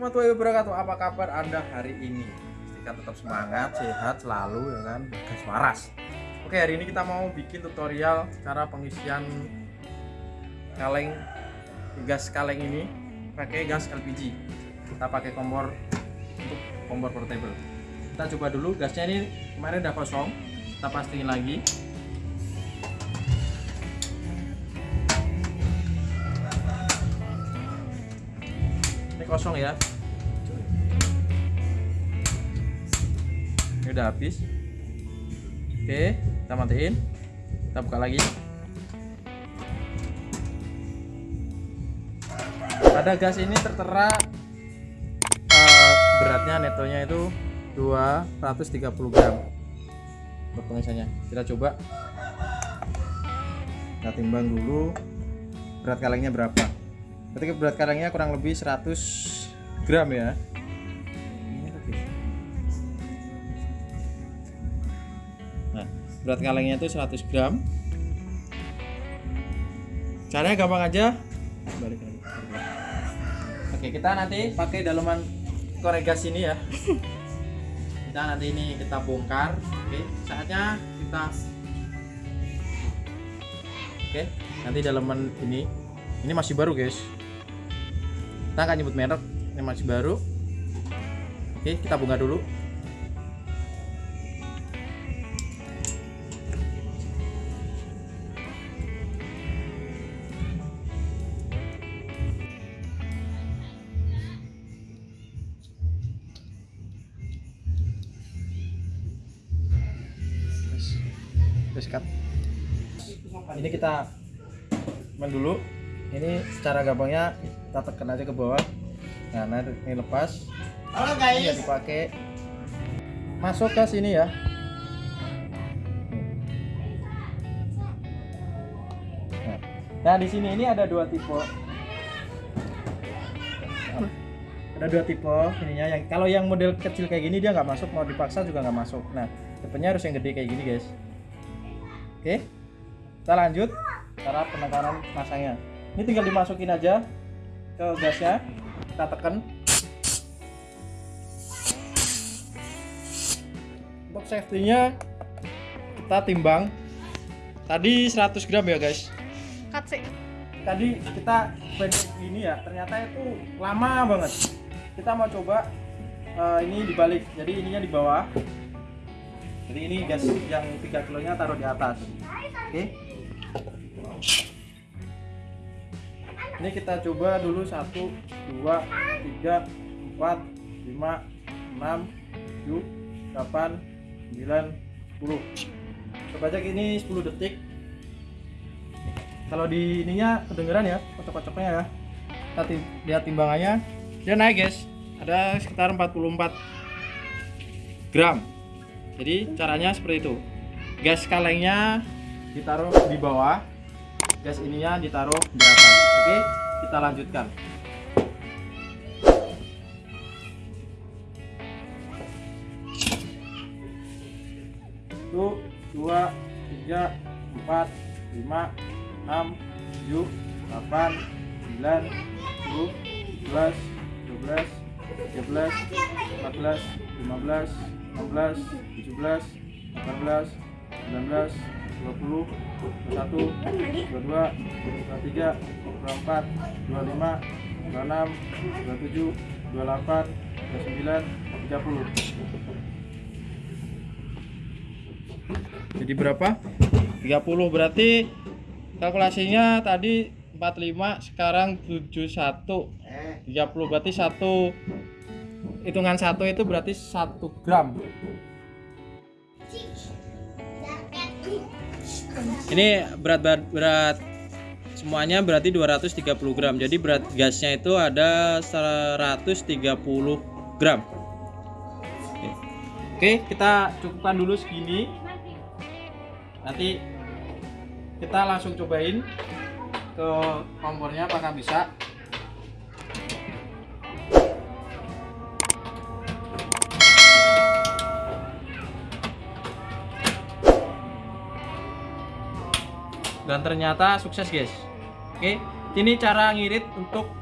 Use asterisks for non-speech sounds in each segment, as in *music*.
warahmatullahi wabarakatuh. Apa kabar Anda hari ini? Pastikan tetap semangat, sehat selalu ya kan, gas waras. Oke, hari ini kita mau bikin tutorial cara pengisian kaleng gas kaleng ini pakai gas LPG. Kita pakai kompor untuk kompor portable. Kita coba dulu gasnya ini kemarin udah kosong. Kita pastiin lagi. Kosong ya. Ini udah habis. Oke, kita matiin. Kita buka lagi. Pada gas ini tertera eh, beratnya netonya itu 230 gram buat pengisiannya. Kita coba. Kita timbang dulu berat kalengnya berapa. Ketika berat kalengnya kurang lebih 100 gram ya. Berat kalengnya itu 100 gram. Caranya gampang aja. Balik lagi. Oke, kita nanti pakai daleman korek gas ini ya. *laughs* Kita nanti ini kita bongkar. Oke, saatnya kita Oke, nanti daleman ini ini masih baru, guys. Kita akan nyebut merek, ini masih baru. Oke, kita bongkar dulu. Cut. Ini kita main dulu. Ini secara gampangnya kita tekan aja ke bawah. Nah, nah ini lepas. Halo Ini guys. dipakai masuk ke sini ya. Nah, Nah, di sini ini ada dua tipe. Ada dua tipe ininya yang kalau yang model kecil kayak gini dia nggak masuk mau dipaksa juga nggak masuk. Nah, tipenya harus yang gede kayak gini guys. Oke, kita lanjut cara penekanan masangnya. Ini tinggal dimasukin aja ke gasnya, kita tekan. Untuk safety-nya kita timbang. Tadi 100 gram ya guys. Cut sih. Tadi kita pendek ini ya, ternyata itu lama banget. Kita mau coba eh, ini dibalik, jadi ininya di bawah. Jadi ini gas yang 3 kilonya taruh di atas. Oke. Ini kita coba dulu 1 2 3 4 5 6 7 8 9 10. Coba aja gini 10 detik. Kalau di ininya kedengeran ya, kocok-kocoknya ya. Kita ti- lihat timbangannya. Dia naik, guys. Ada sekitar 44 gram. Jadi caranya seperti itu. Gas kalengnya ditaruh di bawah, gas ininya ditaruh di atas. Oke, kita lanjutkan. Satu, dua, tiga, empat, lima, enam, tujuh, delapan, sembilan, sepuluh, sebelas, dua belas, tiga belas, empat belas, lima belas, enam belas, tujuh belas, delapan belas, sembilan belas, dua puluh, dua satu, dua dua, dua tiga, dua empat, dua lima, dua enam, dua tujuh, dua delapan, dua sembilan, tiga puluh. Jadi berapa? 30 berarti kalkulasinya tadi 45 sekarang 71 30 berarti satu hitungan satu itu berarti satu gram. Ini berat berat, berat semuanya berarti 230 gram. Jadi berat gasnya itu ada 130 gram. Oke. oke kita cukupkan dulu segini. Nanti kita langsung cobain ke kompornya apakah bisa dan ternyata sukses guys oke ini cara ngirit untuk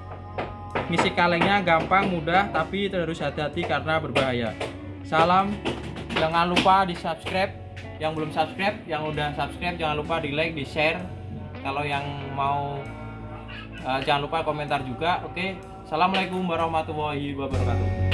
Misi kalengnya gampang, mudah, tapi terus hati-hati karena berbahaya. Salam, jangan lupa di subscribe. Yang belum subscribe, yang udah subscribe jangan lupa di like, di share. Kalau yang mau eh, jangan lupa komentar juga. Oke, assalamualaikum warahmatullahi wabarakatuh.